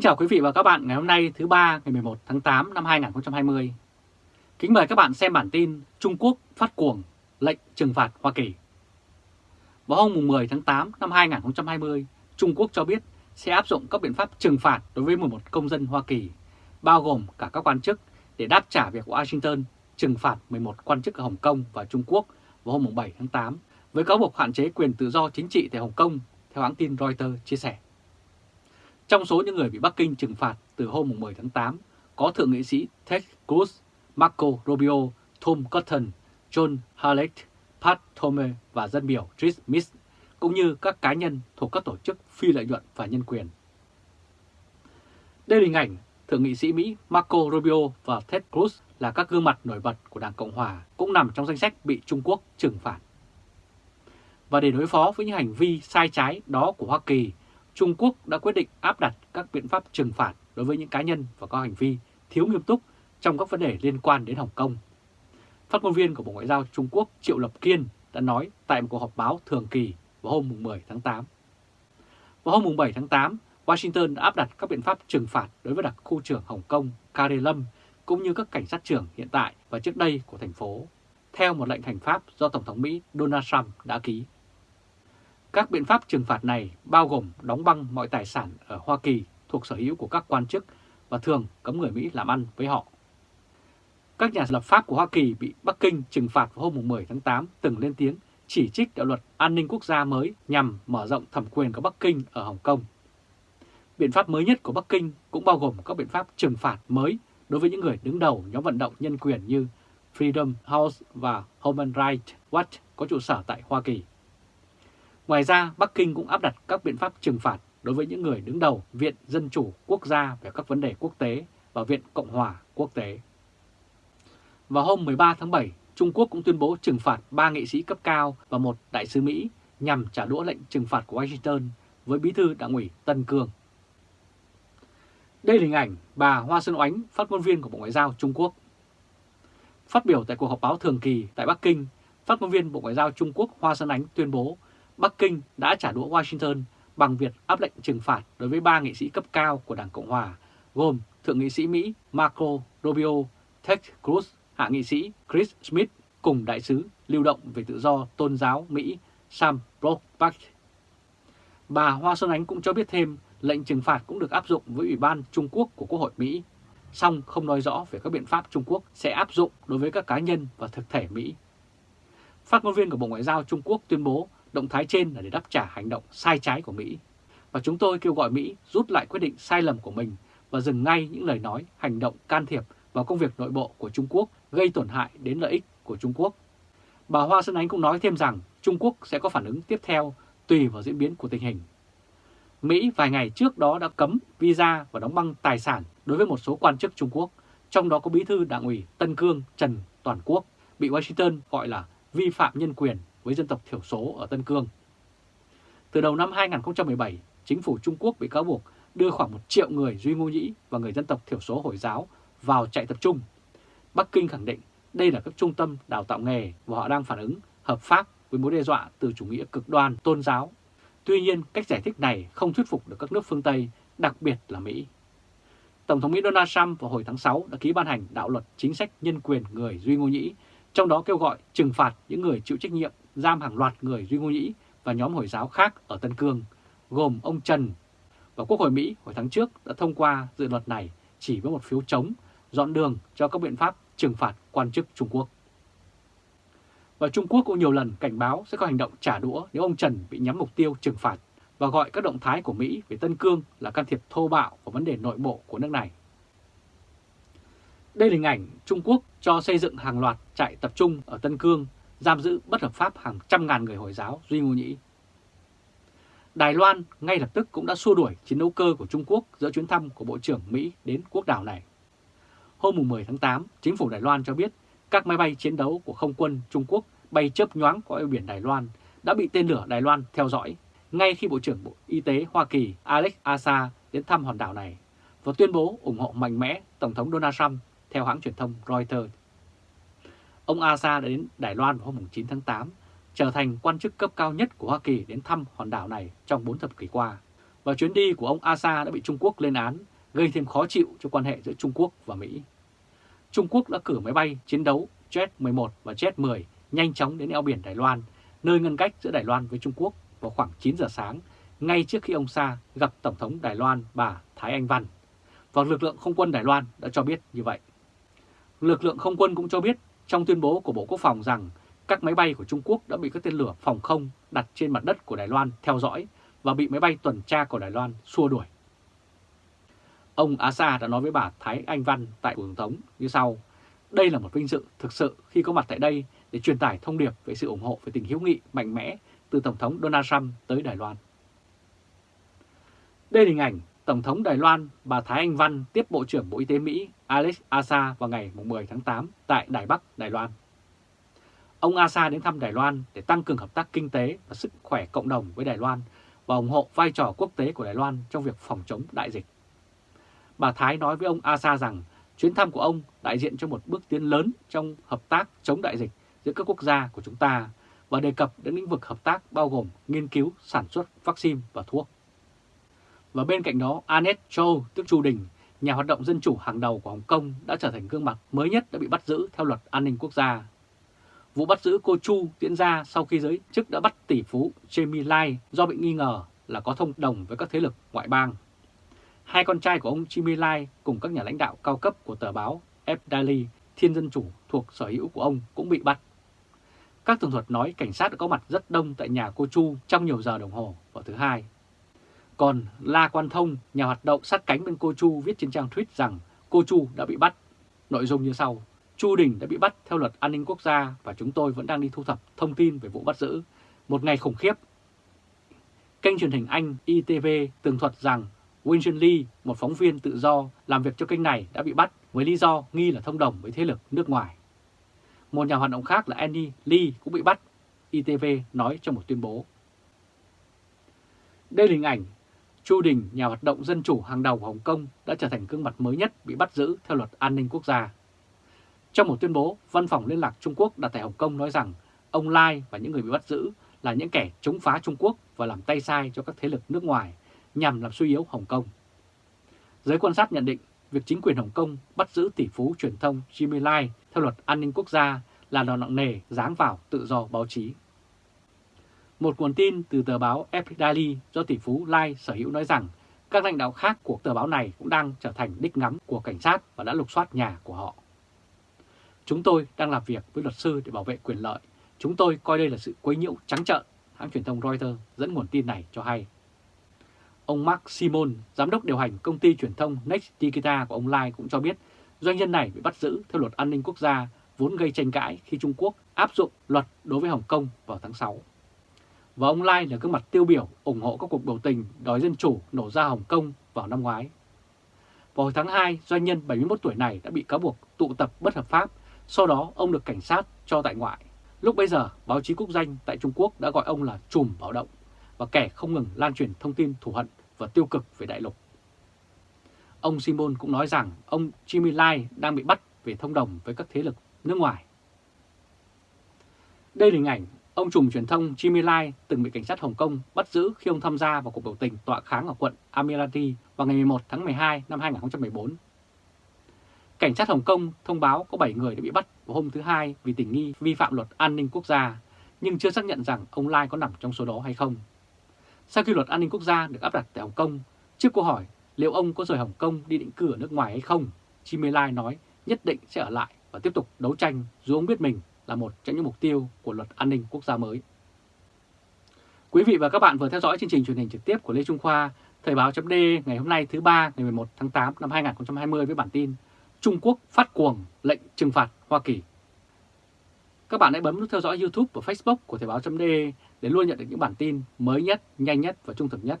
Kính chào quý vị và các bạn ngày hôm nay thứ ba ngày 11 tháng 8 năm 2020. Kính mời các bạn xem bản tin Trung Quốc phát cuồng lệnh trừng phạt Hoa Kỳ. Vào hôm 10 tháng 8 năm 2020, Trung Quốc cho biết sẽ áp dụng các biện pháp trừng phạt đối với 11 công dân Hoa Kỳ, bao gồm cả các quan chức để đáp trả việc Washington trừng phạt 11 quan chức ở Hồng Kông và Trung Quốc vào hôm 7 tháng 8 với cáo buộc hạn chế quyền tự do chính trị tại Hồng Kông, theo hãng tin Reuters chia sẻ. Trong số những người bị Bắc Kinh trừng phạt từ hôm 10 tháng 8 có Thượng nghị sĩ Ted Cruz, Marco Rubio, Tom Cotton, John Hallett, Pat Thome và dân biểu Chris Smith cũng như các cá nhân thuộc các tổ chức phi lợi nhuận và nhân quyền. Đây là hình ảnh Thượng nghị sĩ Mỹ Marco Rubio và Ted Cruz là các gương mặt nổi bật của Đảng Cộng Hòa cũng nằm trong danh sách bị Trung Quốc trừng phạt. Và để đối phó với những hành vi sai trái đó của Hoa Kỳ, Trung Quốc đã quyết định áp đặt các biện pháp trừng phạt đối với những cá nhân và có hành vi thiếu nghiêm túc trong các vấn đề liên quan đến Hồng Kông. Phát ngôn viên của Bộ Ngoại giao Trung Quốc Triệu Lập Kiên đã nói tại một cuộc họp báo thường kỳ vào hôm 10 tháng 8. Vào hôm 7 tháng 8, Washington đã áp đặt các biện pháp trừng phạt đối với đặc khu trưởng Hồng Kông Carrie Lâm cũng như các cảnh sát trưởng hiện tại và trước đây của thành phố, theo một lệnh hành pháp do Tổng thống Mỹ Donald Trump đã ký. Các biện pháp trừng phạt này bao gồm đóng băng mọi tài sản ở Hoa Kỳ thuộc sở hữu của các quan chức và thường cấm người Mỹ làm ăn với họ. Các nhà lập pháp của Hoa Kỳ bị Bắc Kinh trừng phạt vào hôm 10 tháng 8 từng lên tiếng chỉ trích đạo luật an ninh quốc gia mới nhằm mở rộng thẩm quyền của Bắc Kinh ở Hồng Kông. Biện pháp mới nhất của Bắc Kinh cũng bao gồm các biện pháp trừng phạt mới đối với những người đứng đầu nhóm vận động nhân quyền như Freedom House và Human Rights Watch có trụ sở tại Hoa Kỳ. Ngoài ra, Bắc Kinh cũng áp đặt các biện pháp trừng phạt đối với những người đứng đầu Viện Dân Chủ Quốc gia về các vấn đề quốc tế và Viện Cộng hòa Quốc tế. Vào hôm 13 tháng 7, Trung Quốc cũng tuyên bố trừng phạt 3 nghị sĩ cấp cao và một đại sứ Mỹ nhằm trả đũa lệnh trừng phạt của Washington với bí thư đảng ủy Tân Cương. Đây là hình ảnh bà Hoa Xuân Oánh, phát ngôn viên của Bộ Ngoại giao Trung Quốc. Phát biểu tại cuộc họp báo thường kỳ tại Bắc Kinh, phát ngôn viên Bộ Ngoại giao Trung Quốc Hoa Xuân Ánh tuyên bố Bắc Kinh đã trả đũa Washington bằng việc áp lệnh trừng phạt đối với ba nghị sĩ cấp cao của Đảng Cộng Hòa, gồm Thượng nghị sĩ Mỹ Marco Rubio, Ted Cruz, Hạ nghị sĩ Chris Smith cùng đại sứ lưu động về tự do tôn giáo Mỹ Sam Brockback. Bà Hoa Xuân Ánh cũng cho biết thêm lệnh trừng phạt cũng được áp dụng với Ủy ban Trung Quốc của Quốc hội Mỹ, song không nói rõ về các biện pháp Trung Quốc sẽ áp dụng đối với các cá nhân và thực thể Mỹ. Phát ngôn viên của Bộ Ngoại giao Trung Quốc tuyên bố Động thái trên là để đáp trả hành động sai trái của Mỹ. Và chúng tôi kêu gọi Mỹ rút lại quyết định sai lầm của mình và dừng ngay những lời nói, hành động can thiệp vào công việc nội bộ của Trung Quốc gây tổn hại đến lợi ích của Trung Quốc. Bà Hoa Xuân Ánh cũng nói thêm rằng Trung Quốc sẽ có phản ứng tiếp theo tùy vào diễn biến của tình hình. Mỹ vài ngày trước đó đã cấm visa và đóng băng tài sản đối với một số quan chức Trung Quốc, trong đó có bí thư đảng ủy Tân Cương Trần Toàn Quốc, bị Washington gọi là vi phạm nhân quyền với dân tộc thiểu số ở Tân Cương. Từ đầu năm 2017, chính phủ Trung Quốc bị cáo buộc đưa khoảng 1 triệu người Duy Ngô Nhĩ và người dân tộc thiểu số Hồi giáo vào trại tập trung. Bắc Kinh khẳng định đây là các trung tâm đào tạo nghề và họ đang phản ứng hợp pháp với mối đe dọa từ chủ nghĩa cực đoan tôn giáo. Tuy nhiên, cách giải thích này không thuyết phục được các nước phương Tây, đặc biệt là Mỹ. Tổng thống Mỹ Donald Trump vào hồi tháng 6 đã ký ban hành đạo luật chính sách nhân quyền người Duy Ngô Nhĩ, trong đó kêu gọi trừng phạt những người chịu trách nhiệm giam hàng loạt người Duy Ngô Nhĩ và nhóm Hồi giáo khác ở Tân Cương, gồm ông Trần. Và Quốc hội Mỹ hồi tháng trước đã thông qua dự luật này chỉ với một phiếu chống, dọn đường cho các biện pháp trừng phạt quan chức Trung Quốc. Và Trung Quốc cũng nhiều lần cảnh báo sẽ có hành động trả đũa nếu ông Trần bị nhắm mục tiêu trừng phạt và gọi các động thái của Mỹ về Tân Cương là can thiệp thô bạo vào vấn đề nội bộ của nước này. Đây là hình ảnh Trung Quốc cho xây dựng hàng loạt trại tập trung ở Tân Cương giam giữ bất hợp pháp hàng trăm ngàn người Hồi giáo Duy Ngô Nhĩ. Đài Loan ngay lập tức cũng đã xua đuổi chiến đấu cơ của Trung Quốc giữa chuyến thăm của Bộ trưởng Mỹ đến quốc đảo này. Hôm 10 tháng 8, chính phủ Đài Loan cho biết các máy bay chiến đấu của không quân Trung Quốc bay chớp nhoáng qua eo biển Đài Loan đã bị tên lửa Đài Loan theo dõi ngay khi Bộ trưởng Bộ Y tế Hoa Kỳ Alex Azar đến thăm hòn đảo này và tuyên bố ủng hộ mạnh mẽ Tổng thống Donald Trump theo hãng truyền thông Reuters. Ông Asa đã đến Đài Loan vào hôm 9 tháng 8, trở thành quan chức cấp cao nhất của Hoa Kỳ đến thăm hòn đảo này trong 4 thập kỷ qua. và chuyến đi của ông Asa đã bị Trung Quốc lên án, gây thêm khó chịu cho quan hệ giữa Trung Quốc và Mỹ. Trung Quốc đã cử máy bay chiến đấu Jet-11 và Jet-10 nhanh chóng đến eo biển Đài Loan, nơi ngăn cách giữa Đài Loan với Trung Quốc vào khoảng 9 giờ sáng, ngay trước khi ông Sa gặp Tổng thống Đài Loan bà Thái Anh Văn. Và lực lượng không quân Đài Loan đã cho biết như vậy. Lực lượng không quân cũng cho biết trong tuyên bố của Bộ Quốc phòng rằng các máy bay của Trung Quốc đã bị các tên lửa phòng không đặt trên mặt đất của Đài Loan theo dõi và bị máy bay tuần tra của Đài Loan xua đuổi. Ông Asa đã nói với bà Thái Anh Văn tại Tổng thống như sau. Đây là một vinh dự thực sự khi có mặt tại đây để truyền tải thông điệp về sự ủng hộ về tình hữu nghị mạnh mẽ từ Tổng thống Donald Trump tới Đài Loan. Đây là hình ảnh Tổng thống Đài Loan bà Thái Anh Văn tiếp Bộ trưởng Bộ Y tế Mỹ Alex Asa vào ngày 10 tháng 8 tại Đài Bắc, Đài Loan. Ông Asa đến thăm Đài Loan để tăng cường hợp tác kinh tế và sức khỏe cộng đồng với Đài Loan và ủng hộ vai trò quốc tế của Đài Loan trong việc phòng chống đại dịch. Bà Thái nói với ông Asa rằng chuyến thăm của ông đại diện cho một bước tiến lớn trong hợp tác chống đại dịch giữa các quốc gia của chúng ta và đề cập đến lĩnh vực hợp tác bao gồm nghiên cứu, sản xuất vaccine và thuốc. Và bên cạnh đó, Annette Chow, tức Chu Đình, nhà hoạt động dân chủ hàng đầu của Hồng Kông đã trở thành gương mặt mới nhất đã bị bắt giữ theo luật an ninh quốc gia. Vụ bắt giữ cô Chu diễn ra sau khi giới chức đã bắt tỷ phú Jamie Lai do bị nghi ngờ là có thông đồng với các thế lực ngoại bang. Hai con trai của ông Jimmy Lai cùng các nhà lãnh đạo cao cấp của tờ báo F Daily, Thiên Dân Chủ thuộc sở hữu của ông cũng bị bắt. Các tường thuật nói cảnh sát đã có mặt rất đông tại nhà cô Chu trong nhiều giờ đồng hồ vào thứ hai. Còn La Quan Thông, nhà hoạt động sát cánh bên cô Chu viết trên trang tweet rằng cô Chu đã bị bắt. Nội dung như sau. Chu Đình đã bị bắt theo luật an ninh quốc gia và chúng tôi vẫn đang đi thu thập thông tin về vụ bắt giữ. Một ngày khủng khiếp. Kênh truyền hình Anh ITV tường thuật rằng Winston Lee, một phóng viên tự do làm việc cho kênh này đã bị bắt với lý do nghi là thông đồng với thế lực nước ngoài. Một nhà hoạt động khác là Andy Lee cũng bị bắt, ITV nói trong một tuyên bố. Đây là hình ảnh Chu Đình, nhà hoạt động dân chủ hàng đầu của Hồng Kông đã trở thành gương mặt mới nhất bị bắt giữ theo luật an ninh quốc gia. Trong một tuyên bố, Văn phòng Liên lạc Trung Quốc đặt tại Hồng Kông nói rằng ông Lai và những người bị bắt giữ là những kẻ chống phá Trung Quốc và làm tay sai cho các thế lực nước ngoài nhằm làm suy yếu Hồng Kông. Giới quan sát nhận định việc chính quyền Hồng Kông bắt giữ tỷ phú truyền thông Jimmy Lai theo luật an ninh quốc gia là đòn nặng nề giáng vào tự do báo chí. Một nguồn tin từ tờ báo Epic Daily do tỷ phú Lai sở hữu nói rằng các lãnh đạo khác của tờ báo này cũng đang trở thành đích ngắm của cảnh sát và đã lục soát nhà của họ. Chúng tôi đang làm việc với luật sư để bảo vệ quyền lợi. Chúng tôi coi đây là sự quấy nhiễu trắng trợn, hãng truyền thông Reuters dẫn nguồn tin này cho hay. Ông Mark Simon, giám đốc điều hành công ty truyền thông Next Digital của ông Lai cũng cho biết doanh nhân này bị bắt giữ theo luật an ninh quốc gia vốn gây tranh cãi khi Trung Quốc áp dụng luật đối với Hồng Kông vào tháng 6 và ông Lai là gương mặt tiêu biểu ủng hộ các cuộc biểu tình đòi dân chủ nổ ra Hồng Kông vào năm ngoái. Vào hồi tháng 2, doanh nhân 71 tuổi này đã bị cáo buộc tụ tập bất hợp pháp, sau đó ông được cảnh sát cho tại ngoại. Lúc bây giờ, báo chí quốc danh tại Trung Quốc đã gọi ông là trùm báo động và kẻ không ngừng lan truyền thông tin thù hận và tiêu cực về đại lục. Ông Simon cũng nói rằng ông Jimmy Lai đang bị bắt về thông đồng với các thế lực nước ngoài. Đây là hình ảnh Ông trùm truyền thông Jimmy Lai từng bị cảnh sát Hồng Kông bắt giữ khi ông tham gia vào cuộc biểu tình tọa kháng ở quận Amirati vào ngày 11 tháng 12 năm 2014. Cảnh sát Hồng Kông thông báo có 7 người đã bị bắt vào hôm thứ Hai vì tình nghi vi phạm luật an ninh quốc gia, nhưng chưa xác nhận rằng ông Lai có nằm trong số đó hay không. Sau khi luật an ninh quốc gia được áp đặt tại Hồng Kông, trước câu hỏi liệu ông có rời Hồng Kông đi định cư ở nước ngoài hay không, Jimmy Lai nói nhất định sẽ ở lại và tiếp tục đấu tranh dù ông biết mình là một trong những mục tiêu của luật an ninh quốc gia mới. Quý vị và các bạn vừa theo dõi chương trình truyền hình trực tiếp của Lê Trung Khoa, Thời báo chấm ngày hôm nay thứ ba ngày 11 tháng 8 năm 2020 với bản tin Trung Quốc phát cuồng lệnh trừng phạt Hoa Kỳ. Các bạn hãy bấm nút theo dõi YouTube và Facebook của Thời báo chấm để luôn nhận được những bản tin mới nhất, nhanh nhất và trung thực nhất.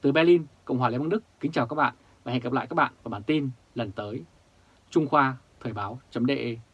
Từ Berlin, Cộng hòa Liên bang Đức, kính chào các bạn và hẹn gặp lại các bạn vào bản tin lần tới. Trung Khoa Thời Báo .de.